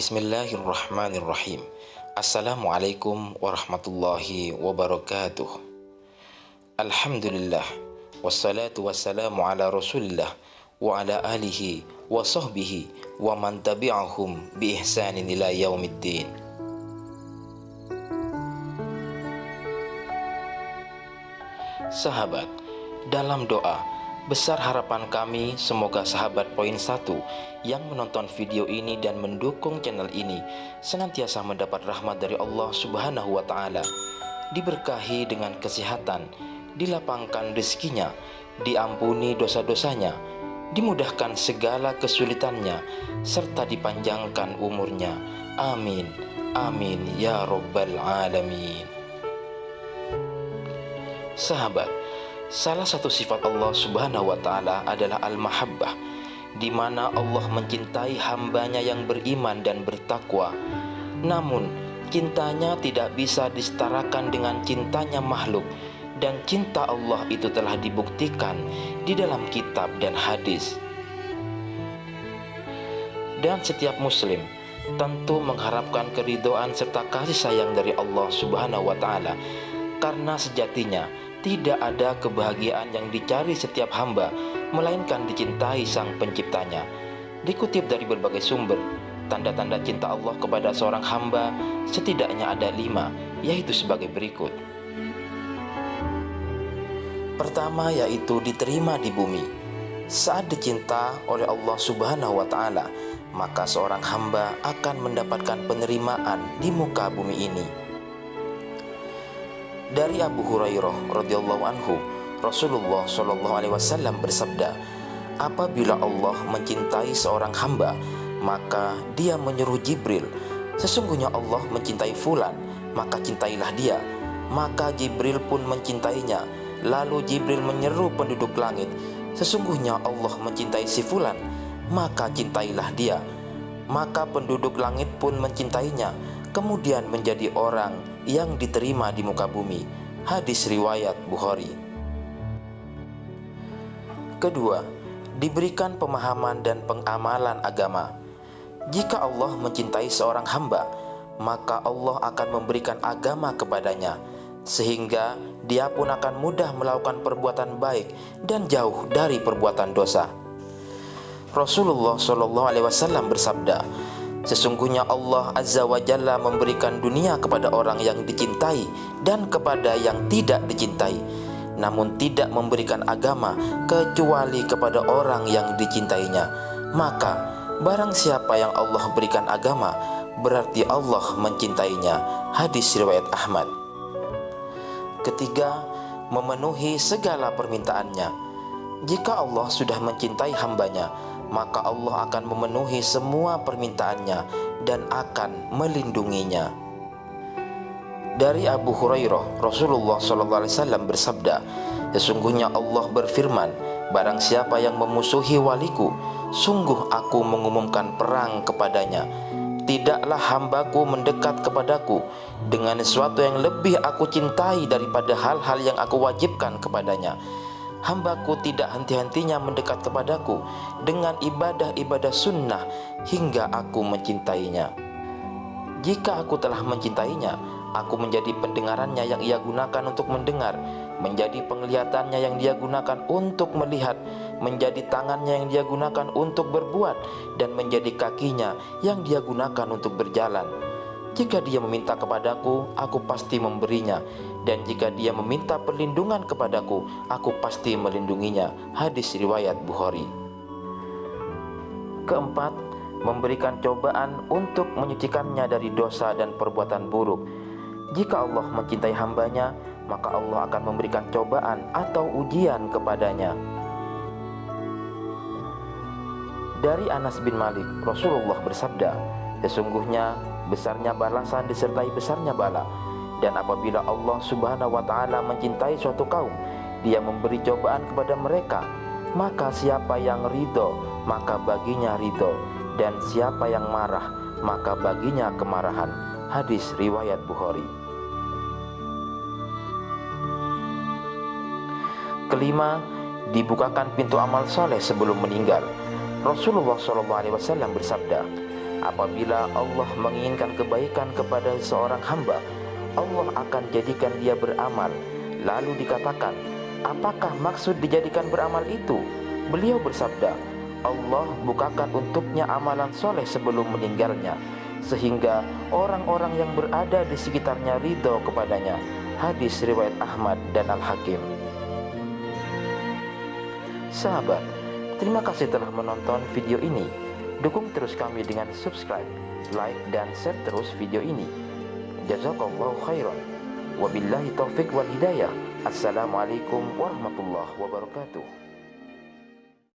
Bismillahirrahmanirrahim Assalamualaikum warahmatullahi wabarakatuh Alhamdulillah Wassalatu wassalamu ala rasulillah Wa ala alihi wa sahbihi Wa man tabi'ahum bi ihsanin ila yaumiddin Sahabat, dalam doa Besar harapan kami semoga sahabat poin satu yang menonton video ini dan mendukung channel ini senantiasa mendapat rahmat dari Allah Subhanahu wa taala, diberkahi dengan kesehatan, dilapangkan rezekinya, diampuni dosa-dosanya, dimudahkan segala kesulitannya serta dipanjangkan umurnya. Amin. Amin ya rabbal alamin. Sahabat, Salah satu sifat Allah Subhanahu wa taala adalah al-mahabbah, di mana Allah mencintai hambanya yang beriman dan bertakwa. Namun, cintanya tidak bisa disetarakan dengan cintanya makhluk dan cinta Allah itu telah dibuktikan di dalam kitab dan hadis. Dan setiap muslim tentu mengharapkan keridoan serta kasih sayang dari Allah Subhanahu wa taala karena sejatinya tidak ada kebahagiaan yang dicari setiap hamba, melainkan dicintai sang penciptanya. Dikutip dari berbagai sumber, tanda-tanda cinta Allah kepada seorang hamba setidaknya ada lima, yaitu sebagai berikut. Pertama yaitu diterima di bumi. Saat dicinta oleh Allah Subhanahu wa taala, maka seorang hamba akan mendapatkan penerimaan di muka bumi ini. Dari Abu Hurairah radhiyallahu anhu, Rasulullah shallallahu alaihi wasallam bersabda, "Apabila Allah mencintai seorang hamba, maka Dia menyuruh Jibril, sesungguhnya Allah mencintai fulan, maka cintailah dia." Maka Jibril pun mencintainya. Lalu Jibril menyeru penduduk langit, "Sesungguhnya Allah mencintai si fulan, maka cintailah dia." Maka penduduk langit pun mencintainya, kemudian menjadi orang yang diterima di muka bumi. Hadis riwayat Bukhari. Kedua, diberikan pemahaman dan pengamalan agama. Jika Allah mencintai seorang hamba, maka Allah akan memberikan agama kepadanya, sehingga dia pun akan mudah melakukan perbuatan baik dan jauh dari perbuatan dosa. Rasulullah Shallallahu Alaihi Wasallam bersabda, Sesungguhnya Allah Azza wa Jalla memberikan dunia kepada orang yang dicintai dan kepada yang tidak dicintai Namun tidak memberikan agama kecuali kepada orang yang dicintainya. Maka barang siapa yang Allah berikan agama berarti Allah mencintainya. Hadis riwayat Ahmad. Ketiga, memenuhi segala permintaannya. Jika Allah sudah mencintai hambanya maka Allah akan memenuhi semua permintaannya dan akan melindunginya. Dari Abu Hurairah, Rasulullah SAW bersabda, Sesungguhnya Allah berfirman, Barang siapa yang memusuhi waliku, sungguh aku mengumumkan perang kepadanya. Tidaklah hambaku mendekat kepadaku dengan sesuatu yang lebih aku cintai daripada hal-hal yang aku wajibkan kepadanya hambaku tidak henti-hentinya mendekat kepadaku dengan ibadah-ibadah sunnah hingga aku mencintainya. Jika aku telah mencintainya, aku menjadi pendengarannya yang ia gunakan untuk mendengar, menjadi penglihatannya yang dia gunakan untuk melihat, menjadi tangannya yang dia gunakan untuk berbuat, dan menjadi kakinya yang dia gunakan untuk berjalan. Jika dia meminta kepadaku, aku pasti memberinya dan jika dia meminta perlindungan kepadaku, aku pasti melindunginya. Hadis riwayat Bukhari. Keempat, memberikan cobaan untuk menyucikannya dari dosa dan perbuatan buruk. Jika Allah mencintai hambanya, maka Allah akan memberikan cobaan atau ujian kepadanya. Dari Anas bin Malik, Rasulullah bersabda, Sesungguhnya besarnya balasan disertai besarnya bala dan apabila Allah Subhanahu wa taala mencintai suatu kaum, Dia memberi cobaan kepada mereka. Maka siapa yang ridho, maka baginya ridho, dan siapa yang marah, maka baginya kemarahan. Hadis riwayat Bukhari. Kelima, dibukakan pintu amal soleh sebelum meninggal. Rasulullah SAW bersabda, Apabila Allah menginginkan kebaikan kepada seorang hamba, Allah akan jadikan dia beramal. Lalu dikatakan, apakah maksud dijadikan beramal itu? Beliau bersabda, Allah bukakan untuknya amalan soleh sebelum meninggalnya sehingga orang-orang yang berada di sekitarnya ridho kepadanya hadis riwayat Ahmad dan Al-Hakim sahabat terima kasih telah menonton video ini dukung terus kami dengan subscribe like dan share terus video ini. Jazakallahu khairan. Wabillahi taufik wal hidayah. Assalamualaikum warahmatullahi wabarakatuh